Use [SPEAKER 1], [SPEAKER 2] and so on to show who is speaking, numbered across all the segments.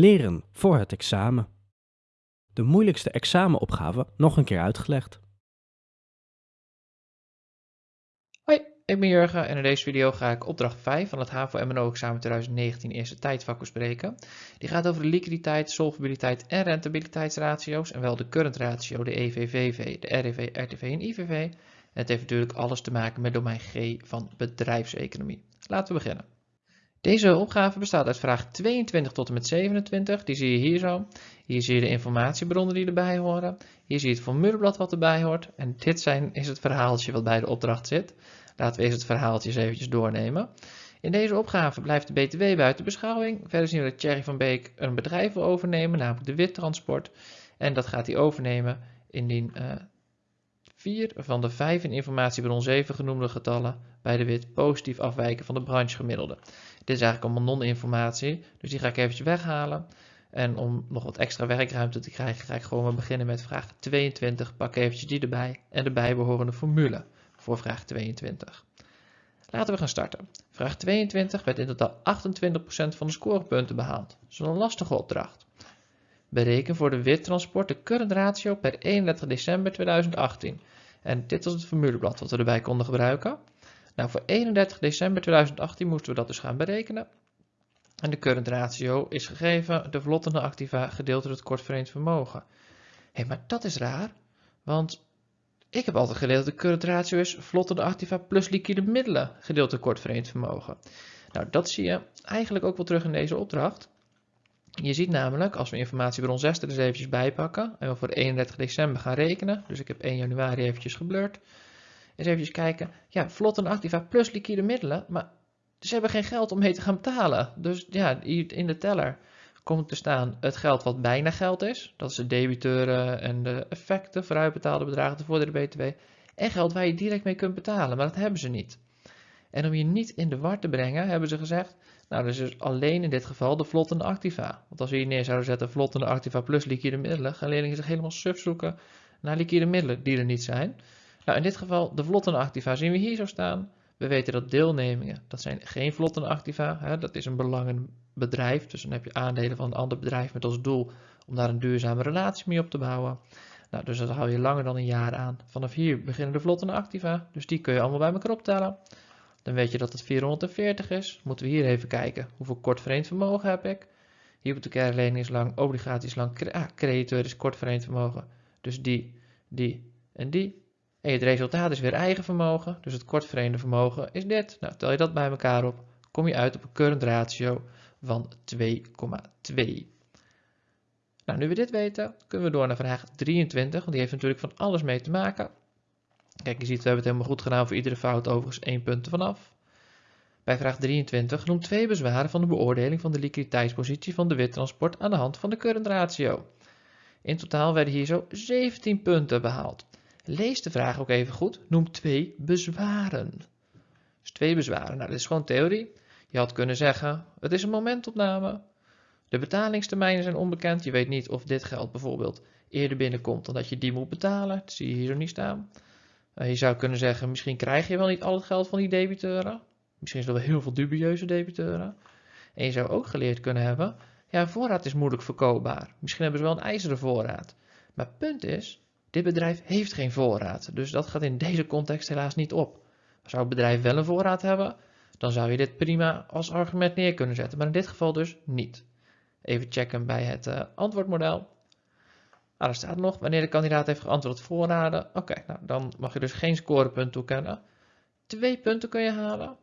[SPEAKER 1] Leren voor het examen. De moeilijkste examenopgave nog een keer uitgelegd.
[SPEAKER 2] Hoi, ik ben Jurgen en in deze video ga ik opdracht 5 van het HAVO-MNO-examen 2019 eerste tijdvak bespreken. Die gaat over de liquiditeit, solvabiliteit en rentabiliteitsratio's en wel de current ratio, de EVVV, de REV, RTV en IVV. En het heeft natuurlijk alles te maken met domein G van bedrijfseconomie. Laten we beginnen. Deze opgave bestaat uit vraag 22 tot en met 27. Die zie je hier zo. Hier zie je de informatiebronnen die erbij horen. Hier zie je het formuleblad wat erbij hoort. En dit zijn, is het verhaaltje wat bij de opdracht zit. Laten we eerst het verhaaltje eens eventjes doornemen. In deze opgave blijft de BTW buiten beschouwing. Verder zien we dat Thierry van Beek een bedrijf wil overnemen, namelijk de Wittransport. En dat gaat hij overnemen indien uh, vier van de vijf in informatiebron 7 genoemde getallen bij de wit positief afwijken van de branchegemiddelde. Dit is eigenlijk allemaal non-informatie, dus die ga ik eventjes weghalen. En om nog wat extra werkruimte te krijgen, ga ik gewoon maar beginnen met vraag 22. Pak eventjes die erbij en de bijbehorende formule voor vraag 22. Laten we gaan starten. Vraag 22 werd in totaal 28% van de scorepunten behaald. Een lastige opdracht. Bereken voor de wittransport de current ratio per 31 december 2018. En dit was het formuleblad wat we erbij konden gebruiken. Nou, voor 31 december 2018 moesten we dat dus gaan berekenen. En de current ratio is gegeven de vlottende activa gedeeld door het kortverenigd vermogen. Hé, hey, maar dat is raar, want ik heb altijd geleerd dat de current ratio is vlottende activa plus liquide middelen gedeeld door kortverenigd vermogen. Nou, dat zie je eigenlijk ook wel terug in deze opdracht. Je ziet namelijk, als we informatiebron 6 er eens eventjes bij pakken en we voor 31 december gaan rekenen, dus ik heb 1 januari eventjes geblurred, eens eventjes kijken, ja, vlot en activa plus liquide middelen, maar ze hebben geen geld om mee te gaan betalen. Dus ja, in de teller komt te staan het geld wat bijna geld is, dat is de debiteuren en de effecten, vooruitbetaalde bedragen, de voordelen BTW, en geld waar je direct mee kunt betalen, maar dat hebben ze niet. En om je niet in de war te brengen, hebben ze gezegd, nou, dus is alleen in dit geval de vlottende activa. Want als we hier neer zouden zetten vlottende activa plus liquide middelen, gaan leerlingen zich helemaal suf zoeken naar liquide middelen die er niet zijn. Nou, in dit geval de vlottende activa zien we hier zo staan. We weten dat deelnemingen, dat zijn geen vlottende activa, hè, dat is een belangend bedrijf. Dus dan heb je aandelen van een ander bedrijf met als doel om daar een duurzame relatie mee op te bouwen. Nou, dus dat hou je langer dan een jaar aan. Vanaf hier beginnen de vlottende activa, dus die kun je allemaal bij elkaar optellen. Dan weet je dat het 440 is. Moeten we hier even kijken. Hoeveel kort verenigd vermogen heb ik? Hypothecaire lening is lang, obligaties lang, ah, crediteur is kort verenigd vermogen. Dus die, die en die. En het resultaat is weer eigen vermogen. Dus het kort verenigde vermogen is dit. Nou, tel je dat bij elkaar op, kom je uit op een current ratio van 2,2. Nou, nu we dit weten, kunnen we door naar vraag 23, want die heeft natuurlijk van alles mee te maken. Kijk, je ziet, we hebben het helemaal goed gedaan voor iedere fout overigens één punt vanaf. Bij vraag 23 noem twee bezwaren van de beoordeling van de liquiditeitspositie van de wittransport aan de hand van de current ratio. In totaal werden hier zo 17 punten behaald. Lees de vraag ook even goed. Noem twee bezwaren. Dus twee bezwaren. Nou, dit is gewoon theorie. Je had kunnen zeggen, het is een momentopname. De betalingstermijnen zijn onbekend. Je weet niet of dit geld bijvoorbeeld eerder binnenkomt dan dat je die moet betalen. Dat zie je hier zo niet staan. Uh, je zou kunnen zeggen, misschien krijg je wel niet al het geld van die debiteuren. Misschien is er wel heel veel dubieuze debiteuren. En je zou ook geleerd kunnen hebben, ja, voorraad is moeilijk verkoopbaar. Misschien hebben ze wel een ijzeren voorraad. Maar punt is, dit bedrijf heeft geen voorraad. Dus dat gaat in deze context helaas niet op. Zou het bedrijf wel een voorraad hebben, dan zou je dit prima als argument neer kunnen zetten. Maar in dit geval dus niet. Even checken bij het uh, antwoordmodel. Nou, er staat nog, wanneer de kandidaat heeft geantwoord voorraden. Oké, nou, dan mag je dus geen scorepunt toekennen. Twee punten kun je halen.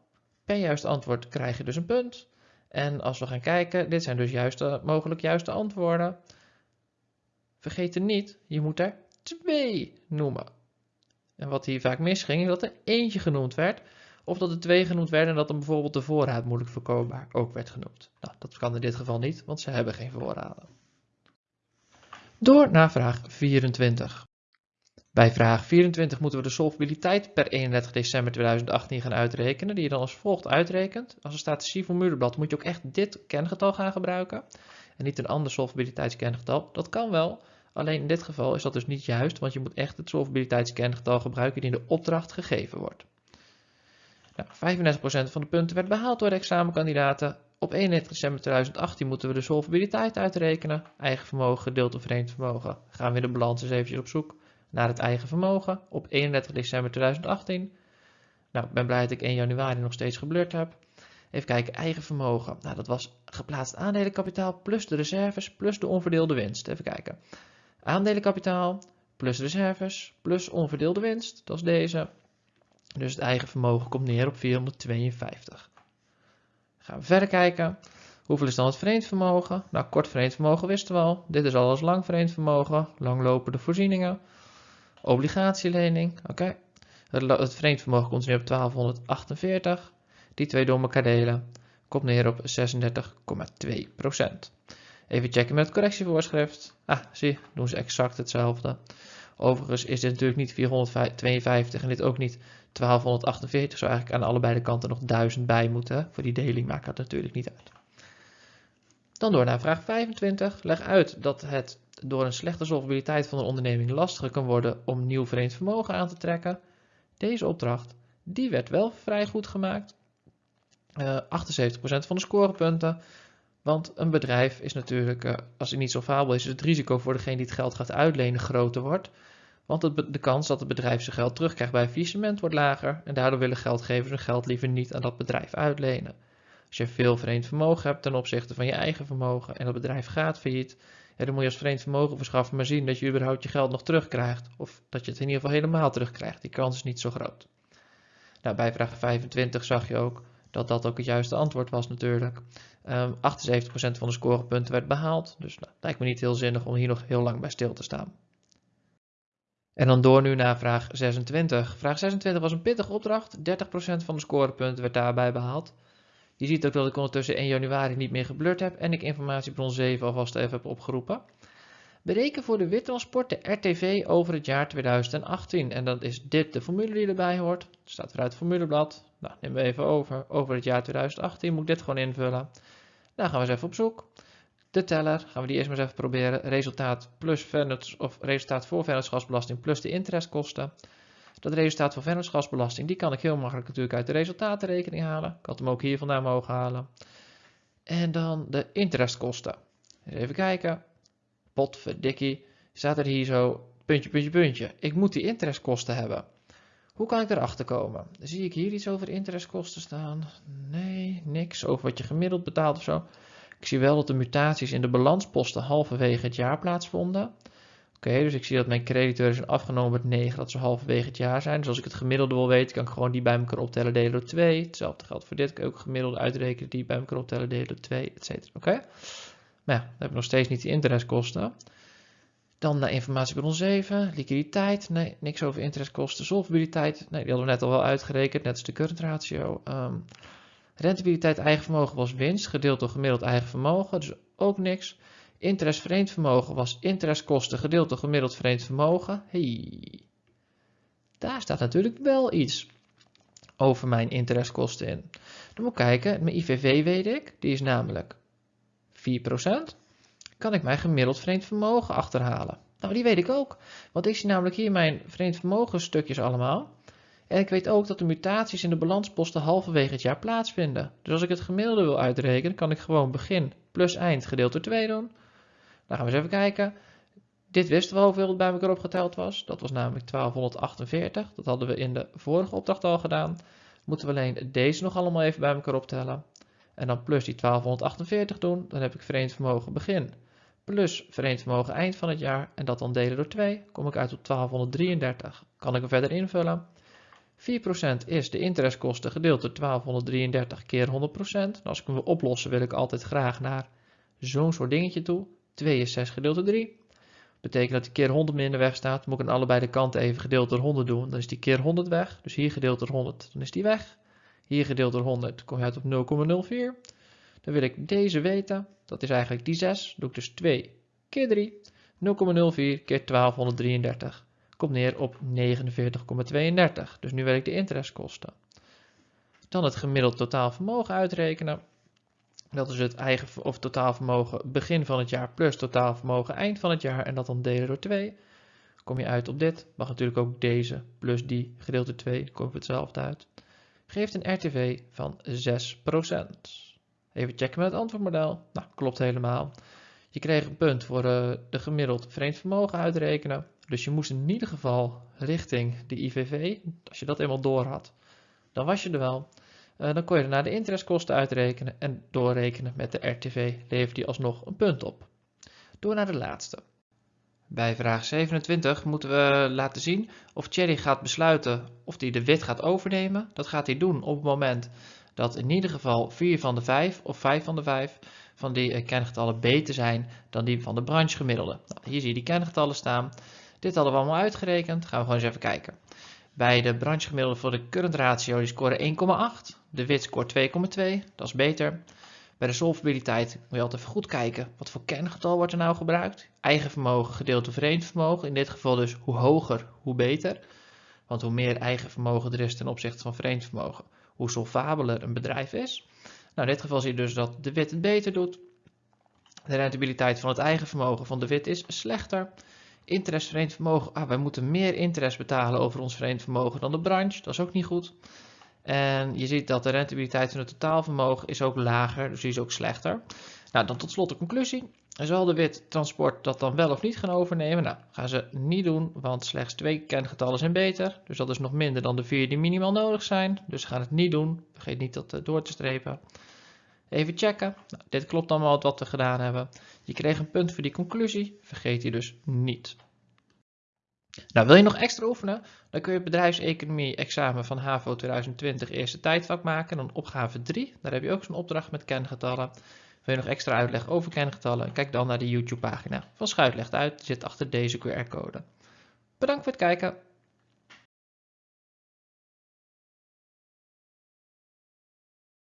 [SPEAKER 2] Per juist antwoord krijg je dus een punt. En als we gaan kijken, dit zijn dus juiste, mogelijk juiste antwoorden. Vergeet er niet, je moet er twee noemen. En wat hier vaak misging, is dat er eentje genoemd werd. Of dat er twee genoemd werden en dat dan bijvoorbeeld de voorraad moeilijk verkoopbaar ook werd genoemd. Nou, dat kan in dit geval niet, want ze hebben geen voorraden. Door naar vraag 24. Bij vraag 24 moeten we de solvabiliteit per 31 december 2018 gaan uitrekenen, die je dan als volgt uitrekent. Als er staat C-formuleblad moet je ook echt dit kengetal gaan gebruiken en niet een ander solvabiliteitskengetal. Dat kan wel, alleen in dit geval is dat dus niet juist, want je moet echt het solvabiliteitskengetal gebruiken die in de opdracht gegeven wordt. Nou, 35% van de punten werd behaald door de examenkandidaten, op 31 december 2018 moeten we de solvabiliteit uitrekenen. Eigen vermogen gedeeld door vreemd vermogen. Gaan we in de balans eens eventjes op zoek naar het eigen vermogen op 31 december 2018. Nou, ik ben blij dat ik 1 januari nog steeds geblurred heb. Even kijken, eigen vermogen. Nou, dat was geplaatst aandelenkapitaal plus de reserves plus de onverdeelde winst. Even kijken. Aandelenkapitaal plus reserves plus onverdeelde winst. Dat is deze. Dus het eigen vermogen komt neer op 452. Gaan we verder kijken. Hoeveel is dan het vreemd vermogen? Nou, kort vreemd vermogen wisten we al. Dit is al als lang vreemd vermogen. Langlopende voorzieningen. Obligatielening. Oké. Het, het vreemd vermogen komt neer op 1248. Die twee door elkaar delen. Komt neer op 36,2%. Even checken met het correctievoorschrift. Ah, zie, doen ze exact hetzelfde. Overigens is dit natuurlijk niet 452 en dit ook niet 1248. Zou eigenlijk aan allebei de kanten nog 1000 bij moeten. Voor die deling maakt dat natuurlijk niet uit. Dan door naar vraag 25. Leg uit dat het door een slechte solvabiliteit van een onderneming lastiger kan worden om nieuw vreemd vermogen aan te trekken. Deze opdracht, die werd wel vrij goed gemaakt. Uh, 78% van de scorepunten. Want een bedrijf is natuurlijk, uh, als het niet zo fabel is, is het risico voor degene die het geld gaat uitlenen groter wordt. Want de kans dat het bedrijf zijn geld terugkrijgt bij faillissement wordt lager. En daardoor willen geldgevers hun geld liever niet aan dat bedrijf uitlenen. Als je veel vreemd vermogen hebt ten opzichte van je eigen vermogen en dat bedrijf gaat failliet, dan moet je als vreemd vermogen verschaffen maar zien dat je überhaupt je geld nog terugkrijgt. Of dat je het in ieder geval helemaal terugkrijgt. Die kans is niet zo groot. Nou, bij vraag 25 zag je ook dat dat ook het juiste antwoord was natuurlijk. Um, 78% van de scorepunten werd behaald. Dus nou, lijkt me niet heel zinnig om hier nog heel lang bij stil te staan. En dan door nu naar vraag 26. Vraag 26 was een pittige opdracht. 30% van de scorepunten werd daarbij behaald. Je ziet ook dat ik ondertussen 1 januari niet meer geblurred heb en ik informatiebron 7 alvast even heb opgeroepen. Bereken voor de wittransport de RTV over het jaar 2018. En dan is dit de formule die erbij hoort. Het staat weer uit het formuleblad. Nou, nemen we even over. Over het jaar 2018 moet ik dit gewoon invullen. Dan gaan we eens even op zoek. De teller, gaan we die eerst maar eens even proberen. Resultaat, plus of resultaat voor vennootschapsbelasting plus de interestkosten. Dat resultaat van vennootschapsbelasting, die kan ik heel makkelijk natuurlijk uit de resultatenrekening halen. Ik had hem ook hier vandaan mogen halen. En dan de interestkosten. Even kijken. Potverdikkie. Staat er hier zo, puntje, puntje, puntje. Ik moet die interestkosten hebben. Hoe kan ik erachter komen? Zie ik hier iets over interestkosten staan? Nee, niks. Over wat je gemiddeld betaalt of zo. Ik zie wel dat de mutaties in de balansposten halverwege het jaar plaatsvonden. Oké, dus ik zie dat mijn crediteuren zijn afgenomen met 9, dat ze halverwege het jaar zijn. Dus als ik het gemiddelde wil weten, kan ik gewoon die bij elkaar optellen, delen door 2. Hetzelfde geldt voor dit, kan ik ook gemiddelde uitrekenen, die bij elkaar optellen, delen door 2, etc. Oké? Maar ja, dan heb ik nog steeds niet de interestkosten. Dan naar informatiebron 7, liquiditeit, nee, niks over interestkosten. Solvabiliteit, nee, die hadden we net al wel uitgerekend, net als de current ratio. Um, rentabiliteit eigen vermogen was winst, gedeeld door gemiddeld eigen vermogen, dus ook niks. Interest vreemd vermogen was interestkosten gedeeld door gemiddeld vreemd vermogen. Hey. Daar staat natuurlijk wel iets over mijn interestkosten in. Dan moet ik kijken, mijn IVV weet ik, die is namelijk 4%. Kan ik mijn gemiddeld vreemd vermogen achterhalen? Nou, die weet ik ook, want ik zie namelijk hier mijn vreemd vermogen stukjes allemaal. En ik weet ook dat de mutaties in de balansposten halverwege het jaar plaatsvinden. Dus als ik het gemiddelde wil uitrekenen, kan ik gewoon begin plus eind gedeeld door 2 doen. Dan gaan we eens even kijken. Dit wisten we hoeveel het bij elkaar opgeteld was. Dat was namelijk 1248. Dat hadden we in de vorige opdracht al gedaan. Moeten we alleen deze nog allemaal even bij elkaar optellen. En dan plus die 1248 doen. Dan heb ik verenigd vermogen begin. Plus verenigd vermogen eind van het jaar. En dat dan delen door 2. Kom ik uit op 1233. Kan ik er verder invullen. 4% is de interestkosten gedeeld door 1233 keer 100%. Nou, als ik hem wil oplossen wil ik altijd graag naar zo'n soort dingetje toe. 2 is 6 gedeeld door 3. Betekent dat die keer 100 minder weg staat. Moet ik aan allebei de kanten even gedeeld door 100 doen. Dan is die keer 100 weg. Dus hier gedeeld door 100, dan is die weg. Hier gedeeld door 100 kom je uit op 0,04. Dan wil ik deze weten. Dat is eigenlijk die 6. Doe ik dus 2 keer 3. 0,04 keer 1233. Komt neer op 49,32. Dus nu wil ik de interestkosten. Dan het gemiddeld totaal vermogen uitrekenen. Dat is het eigen of totaalvermogen begin van het jaar plus totaalvermogen eind van het jaar en dat dan delen door 2. Kom je uit op dit. Mag natuurlijk ook deze plus die gedeeld door 2. Komt hetzelfde uit. Geeft een RTV van 6%. Even checken met het antwoordmodel. Nou, klopt helemaal. Je kreeg een punt voor uh, de gemiddeld vreemd vermogen uitrekenen. Dus je moest in ieder geval richting de IVV. Als je dat eenmaal door had, dan was je er wel. Uh, dan kon je naar de interestkosten uitrekenen en doorrekenen met de RTV levert die alsnog een punt op. Door naar de laatste. Bij vraag 27 moeten we laten zien of Thierry gaat besluiten of hij de wit gaat overnemen. Dat gaat hij doen op het moment dat in ieder geval 4 van de 5 of 5 van de 5 van die eh, kengetallen beter zijn dan die van de branchegemiddelde. Nou, hier zie je die kengetallen staan. Dit hadden we allemaal uitgerekend. Gaan we gewoon eens even kijken. Bij de branchegemiddelde voor de current ratio die scoren 1,8. De wit scoort 2,2. Dat is beter. Bij de solvabiliteit moet je altijd even goed kijken. Wat voor kengetal wordt er nou gebruikt? Eigen vermogen gedeeld door vreemd vermogen. In dit geval dus hoe hoger, hoe beter. Want hoe meer eigen vermogen er is ten opzichte van vreemd vermogen, hoe solvabeler een bedrijf is. Nou, in dit geval zie je dus dat de wit het beter doet. De rentabiliteit van het eigen vermogen van de wit is slechter. Interest vermogen, ah, wij moeten meer interest betalen over ons vreemd vermogen dan de branche, dat is ook niet goed. En je ziet dat de rentabiliteit van het totaalvermogen is ook lager, dus die is ook slechter. Nou, dan tot slot de conclusie. Zal de wit transport dat dan wel of niet gaan overnemen? Nou, gaan ze niet doen, want slechts twee kengetallen zijn beter. Dus dat is nog minder dan de vier die minimaal nodig zijn. Dus ze gaan het niet doen. Vergeet niet dat eh, door te strepen. Even checken. Nou, dit klopt allemaal wat we gedaan hebben. Je kreeg een punt voor die conclusie. Vergeet die dus niet. Nou, wil je nog extra oefenen? Dan kun je bedrijfseconomie examen van HAVO 2020 eerste tijdvak maken. Dan opgave 3. Daar heb je ook zo'n opdracht met kengetallen. Wil je nog extra uitleg over kengetallen? Kijk dan naar de YouTube pagina van Schuit legt uit. Die zit achter deze QR-code. Bedankt voor het kijken.